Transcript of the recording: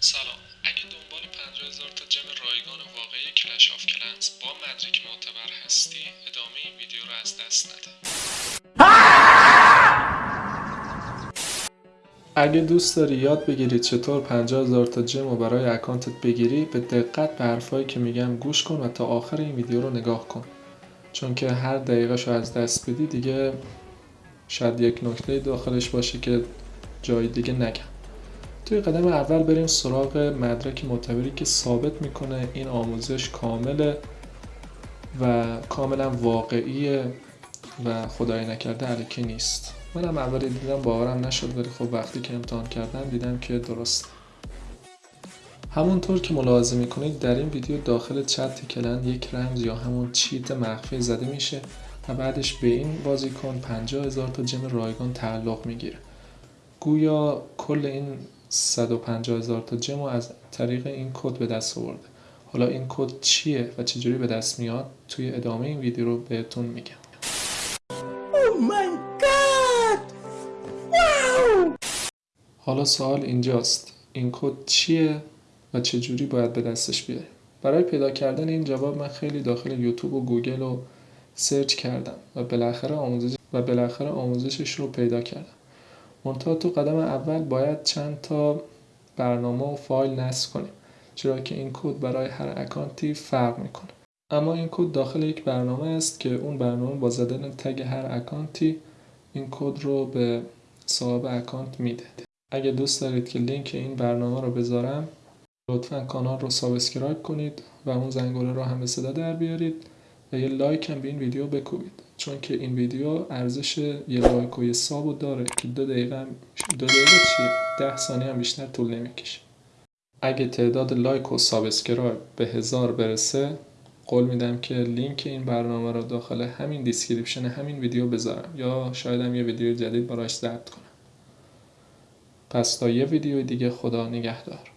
سلام. اگه دنبال 50 هزار تا gem رایگان واقعی کلش آف کلنز با مدرک معتبر هستی ادامه این ویدیو رو از دست نده. اگه دوست داری یاد بگیری چطور 50 هزار تا gem رو برای اکانتت بگیری به دقت به حرفایی که میگم گوش کن و تا آخر این ویدیو رو نگاه کن. چون که هر دقیقه از دست بدی دیگه شاید یک نکته داخلش باشه که جای دیگه نگم. توی قدم اول بریم سراغ مدرک معتبری که ثابت می‌کنه این آموزش کامله و کاملا واقعیه و خدای نکرده علیکی نیست. منم اولی دیدم باورم نشد ولی خب وقتی که امتحان کردم دیدم که درست. همونطور که ملاحظه می‌کنید در این ویدیو داخل چت کلند یک رمز یا همون چیت مخفی زده میشه و بعدش به این بازیکن 50 هزار تا جم رایگان تعلق می‌گیره. گویا کل این 150 هزار تا جم از طریق این کد به دست آورده. حالا این کد چیه و چجوری به دست میاد؟ توی ادامه این ویدیو رو بهتون میگم. Oh حالا سوال اینجاست. این کد چیه و چجوری باید به دستش بیاریم برای پیدا کردن این جواب من خیلی داخل یوتیوب و گوگل رو search کردم و بالاخره آموزش و بالاخره آموزشش رو پیدا کردم. منتها تو قدم اول باید چند تا برنامه و فایل نصب کنیم چرا که این کد برای هر اکانتی فرق می‌کنه. اما این کد داخل یک برنامه است که اون برنامه با زدن tag هر اکانتی این کد رو به صاحب اکانت میده اگه دوست دارید که لینک این برنامه رو بذارم لطفا کانال رو subscribe کنید و اون زنگوله رو هم به صدا در بیارید. و یه لایک هم به این ویدیو بکوبید. چون که این ویدیو ارزش یه لایک و یه sub و داره که دو دقیقه هم دو دقیقه چیه؟ ده ثانیه هم بیشتر طول نمی‌کشه. اگه تعداد لایک و subscribe به هزار برسه قول میدم که لینک این برنامه رو داخل همین description همین ویدیو بذارم. یا شاید هم یه ویدیو جدید براش ضبط کنم. پس تا یه ویدیو دیگه خدا نگهدار.